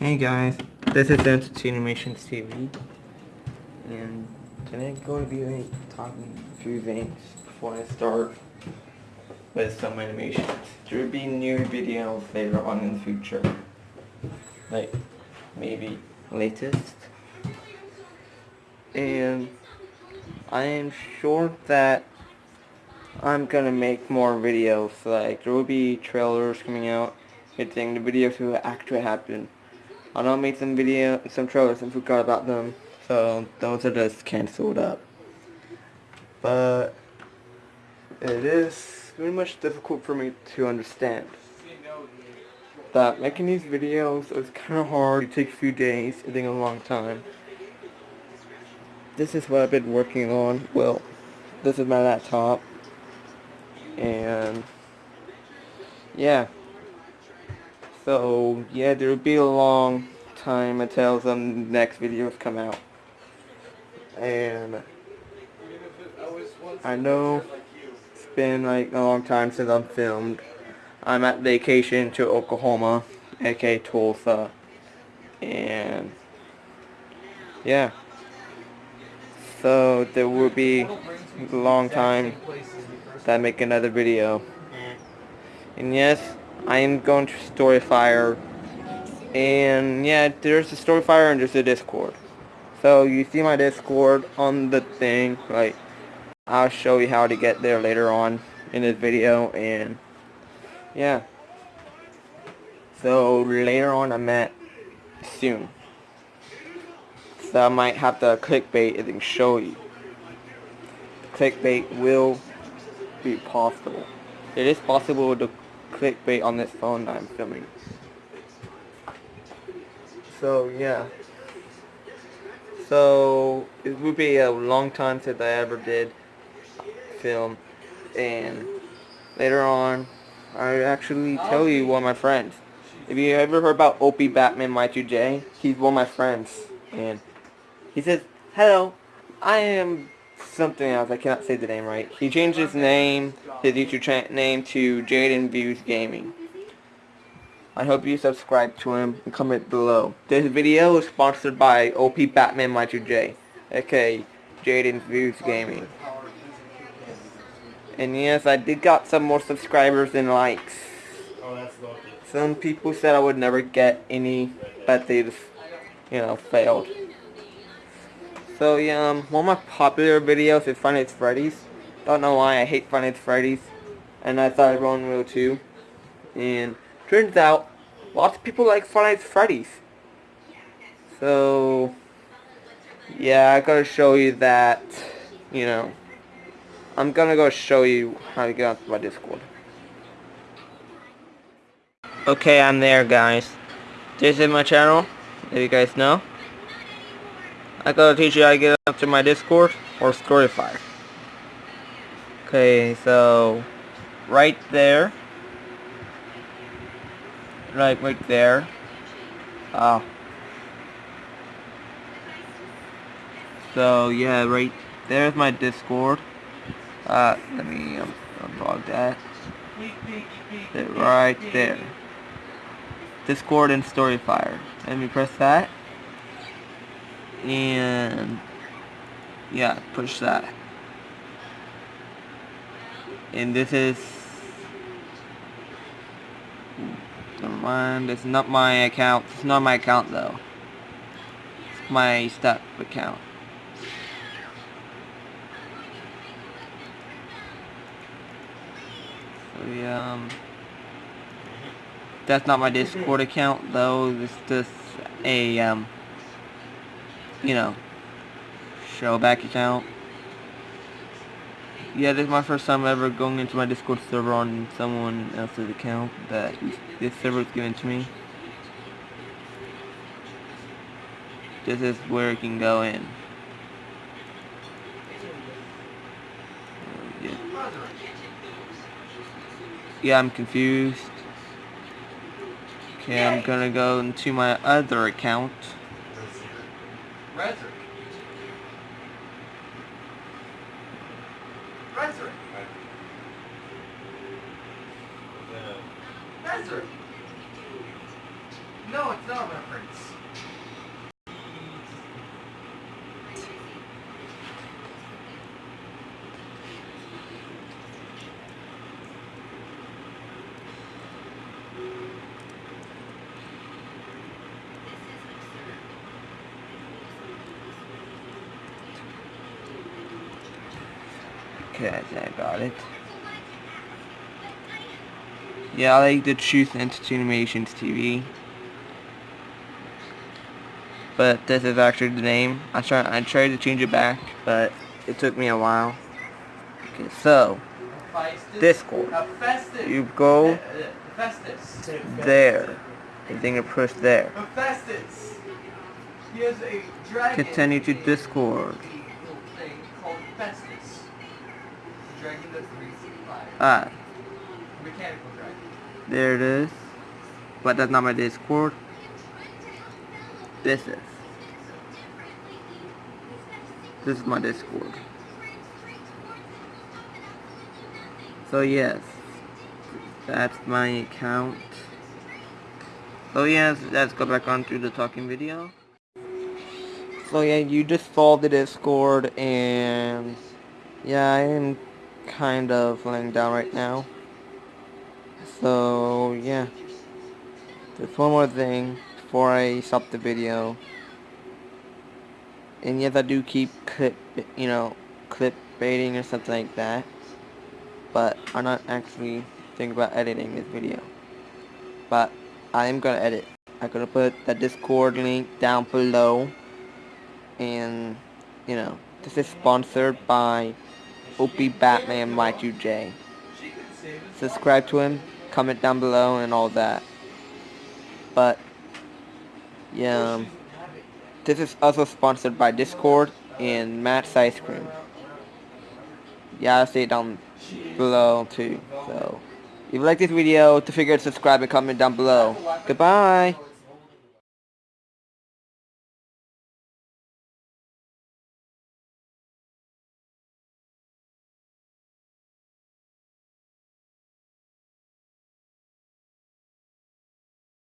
Hey guys, this is Entity Animations TV, and today I'm going to be talking a few things before I start with some animations. There will be new videos later on in the future, like maybe latest, and I am sure that I'm gonna make more videos, like there will be trailers coming out, hitting the videos will actually happen. I know I made some video, some trailers and forgot about them, so those are just cancelled up. But it is very much difficult for me to understand that making these videos is kind of hard. It takes a few days, it takes a long time. This is what I've been working on. Well, this is my laptop, and yeah. So, yeah, there will be a long time until the next videos come out. And I know it's been like a long time since I've filmed. I'm at vacation to Oklahoma, aka Tulsa. And yeah. So there will be a long time that I make another video. And yes, I am going to Storyfire. And yeah, there's a Storyfire and there's a Discord. So you see my Discord on the thing, like I'll show you how to get there later on in this video and yeah. So later on I met soon. So I might have to clickbait and show you. Clickbait will be possible. It is possible to clickbait on this phone that I'm filming. So yeah. So it would be a long time since I ever did film and later on I actually tell you one of my friends. If you ever heard about Opie Batman Y2J, he's one of my friends and he says, Hello, I am something else. I cannot say the name right. He changed his name, his YouTube name to Jaden Views Gaming. I hope you subscribe to him and comment below. This video is sponsored by OP Batman Y2J, aka Jaden Views Gaming. And yes, I did got some more subscribers and likes. Some people said I would never get any, but they just, you know, failed. So yeah, um, one of my popular videos is Five Nights Freddy's. Don't know why I hate Five Nights Freddy's. And I thought everyone will too. And turns out, lots of people like Five Freddy's. So, yeah, I gotta show you that, you know, I'm gonna go show you how to get onto my Discord. Okay, I'm there, guys. This is my channel, if you guys know. I gotta teach you how to get up to my Discord or Storyfire. Okay, so right there, right, right there. Oh. So yeah, right there's my Discord. Uh, let me um, unlog that. Right there. Discord and Storyfire. Let me press that and yeah push that and this is never mind. It's not my account. It's not my account though. It's my step account. So yeah um, that's not my discord account though. It's just a um you know, show back account. Yeah, this is my first time ever going into my Discord server on someone else's account that this server is given to me. This is where it can go in. Yeah. yeah, I'm confused. Okay, I'm gonna go into my other account. Frederick. No, it's not a reference. Okay, I got it. Yeah, I like the Truth Animations TV. But this is actually the name. I tried I tried to change it back, but it took me a while. Okay, so Discord. You go there. You think you push there. Continue to Discord. Ah. Mechanical dragon. There it is. But that's not my Discord. This is. This is my Discord. So yes. That's my account. So yes, let's go back on through the talking video. So yeah, you just saw the Discord and yeah, I am kind of laying down right now. So, yeah. There's one more thing before I stop the video. And yes, I do keep clip, you know, clip baiting or something like that. But I'm not actually thinking about editing this video. But I am gonna edit. I'm gonna put the Discord link down below. And, you know, this is sponsored by Opie Batman Y2J. Subscribe to him, comment down below, and all that. But, yeah, um, this is also sponsored by Discord and Matt's Ice Cream. Yeah, I'll see it down below too. So, if you like this video, to figure out subscribe and comment down below. Goodbye!